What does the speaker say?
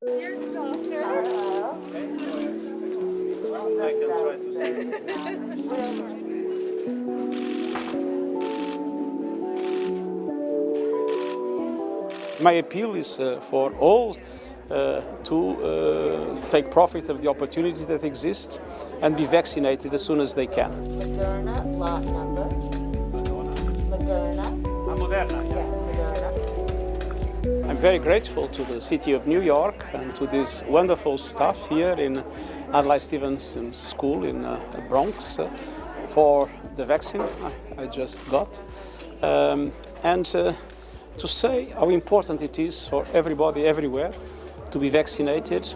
Dear doctor. I can try to say. My appeal is uh, for all uh, to uh, take profit of the opportunities that exist and be vaccinated as soon as they can. Moderna lot number. Moderna. Moderna, Moderna. I'm very grateful to the City of New York and to this wonderful staff here in Adlai Stevenson School in uh, the Bronx uh, for the vaccine I, I just got. Um, and uh, to say how important it is for everybody everywhere to be vaccinated